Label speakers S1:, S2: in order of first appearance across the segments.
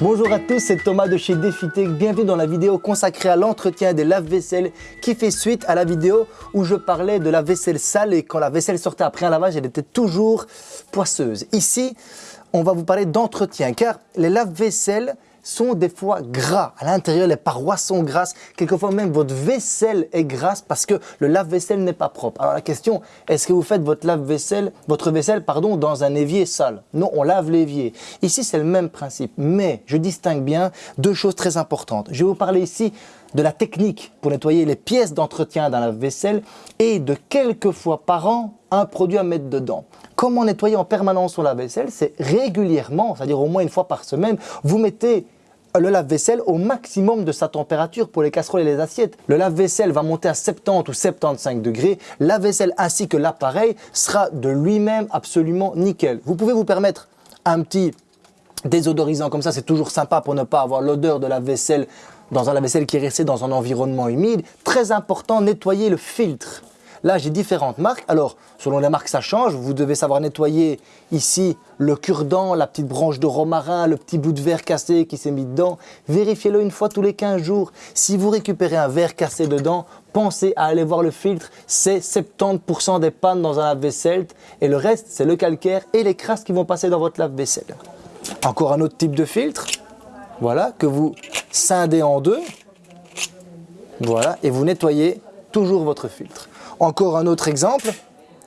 S1: Bonjour à tous, c'est Thomas de chez DefiTech. Bienvenue dans la vidéo consacrée à l'entretien des lave-vaisselle qui fait suite à la vidéo où je parlais de la vaisselle sale et quand la vaisselle sortait après un lavage, elle était toujours poisseuse. Ici, on va vous parler d'entretien car les lave-vaisselle sont des fois gras. À l'intérieur, les parois sont grasses. Quelquefois même, votre vaisselle est grasse parce que le lave-vaisselle n'est pas propre. Alors la question, est-ce que vous faites votre lave-vaisselle, votre vaisselle, pardon, dans un évier sale? Non, on lave l'évier. Ici, c'est le même principe. Mais je distingue bien deux choses très importantes. Je vais vous parler ici de la technique pour nettoyer les pièces d'entretien dans la vaisselle et de quelques fois par an un produit à mettre dedans. Comment nettoyer en permanence son lave-vaisselle? C'est régulièrement, c'est-à-dire au moins une fois par semaine, vous mettez le lave-vaisselle au maximum de sa température pour les casseroles et les assiettes. Le lave-vaisselle va monter à 70 ou 75 degrés. La vaisselle ainsi que l'appareil sera de lui-même absolument nickel. Vous pouvez vous permettre un petit désodorisant comme ça, c'est toujours sympa pour ne pas avoir l'odeur de la vaisselle dans un lave-vaisselle qui est resté dans un environnement humide. Très important, nettoyer le filtre. Là, j'ai différentes marques. Alors, selon les marques, ça change. Vous devez savoir nettoyer ici le cure-dent, la petite branche de romarin, le petit bout de verre cassé qui s'est mis dedans. Vérifiez-le une fois tous les 15 jours. Si vous récupérez un verre cassé dedans, pensez à aller voir le filtre. C'est 70% des pannes dans un lave-vaisselle et le reste, c'est le calcaire et les crasses qui vont passer dans votre lave-vaisselle. Encore un autre type de filtre. Voilà, que vous scindez en deux. Voilà, et vous nettoyez toujours votre filtre. Encore un autre exemple.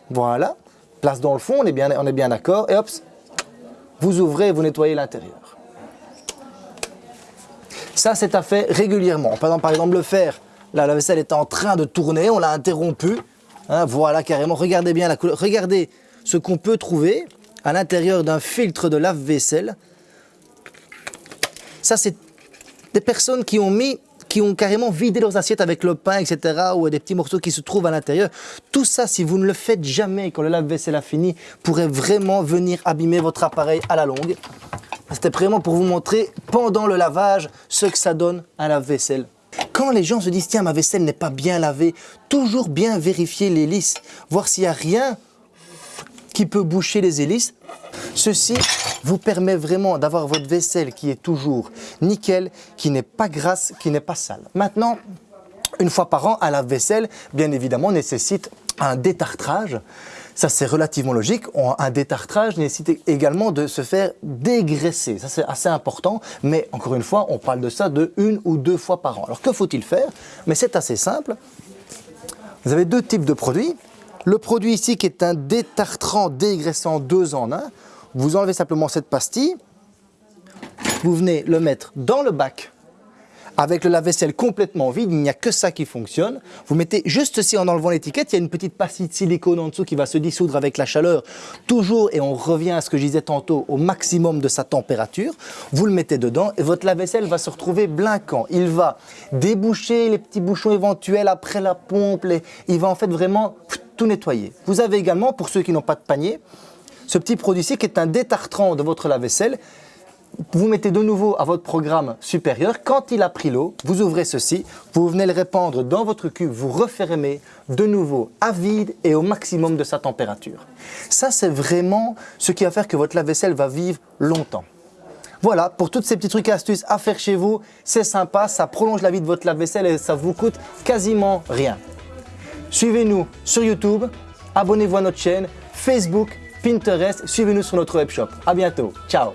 S1: Voilà. Place dans le fond, on est bien, bien d'accord. Et hop, vous ouvrez et vous nettoyez l'intérieur. Ça, c'est à faire régulièrement. Par exemple, le fer, là, la vaisselle est en train de tourner, on l'a interrompu. Hein, voilà, carrément. Regardez bien la couleur. Regardez ce qu'on peut trouver à l'intérieur d'un filtre de lave-vaisselle. Ça, c'est des personnes qui ont mis qui ont carrément vidé leurs assiettes avec le pain, etc., ou des petits morceaux qui se trouvent à l'intérieur. Tout ça, si vous ne le faites jamais quand le lave-vaisselle a fini, pourrait vraiment venir abîmer votre appareil à la longue. C'était vraiment pour vous montrer, pendant le lavage, ce que ça donne à la vaisselle. Quand les gens se disent « Tiens, ma vaisselle n'est pas bien lavée », toujours bien vérifier l'hélice, voir s'il n'y a rien qui peut boucher les hélices. Ceci vous permet vraiment d'avoir votre vaisselle qui est toujours nickel, qui n'est pas grasse, qui n'est pas sale. Maintenant, une fois par an, un lave-vaisselle, bien évidemment, nécessite un détartrage. Ça, c'est relativement logique. Un détartrage nécessite également de se faire dégraisser. Ça, c'est assez important. Mais encore une fois, on parle de ça de une ou deux fois par an. Alors, que faut-il faire? Mais c'est assez simple. Vous avez deux types de produits. Le produit ici qui est un détartrant dégraissant 2 en 1, vous enlevez simplement cette pastille, vous venez le mettre dans le bac avec le lave-vaisselle complètement vide, il n'y a que ça qui fonctionne. Vous mettez juste ici en enlevant l'étiquette, il y a une petite pastille de silicone en dessous qui va se dissoudre avec la chaleur, toujours, et on revient à ce que je disais tantôt, au maximum de sa température. Vous le mettez dedans et votre lave-vaisselle va se retrouver blinquant. Il va déboucher les petits bouchons éventuels après la pompe, il va en fait vraiment tout nettoyer. Vous avez également, pour ceux qui n'ont pas de panier, ce petit produit-ci qui est un détartrant de votre lave-vaisselle. Vous mettez de nouveau à votre programme supérieur. Quand il a pris l'eau, vous ouvrez ceci, vous venez le répandre dans votre cube, vous refermez de nouveau à vide et au maximum de sa température. Ça, c'est vraiment ce qui va faire que votre lave-vaisselle va vivre longtemps. Voilà, pour toutes ces petits trucs et astuces à faire chez vous, c'est sympa, ça prolonge la vie de votre lave-vaisselle et ça vous coûte quasiment rien. Suivez-nous sur YouTube, abonnez-vous à notre chaîne, Facebook, Pinterest, suivez-nous sur notre webshop. À bientôt, ciao